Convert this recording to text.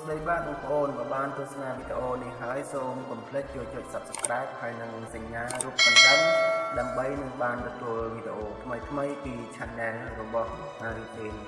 ស្តីបាទបងប្អូនបើបានទស្សនាវីដេអូនេះហើយសូមកុំភ្លេចចូលចុច Subscribe ហើយនិងសញ្ញារូបកណ្ដឹងដើម្បីនឹងបានទទួលវីដេអូថ្មីៗពី Channel របស់ Harry Payne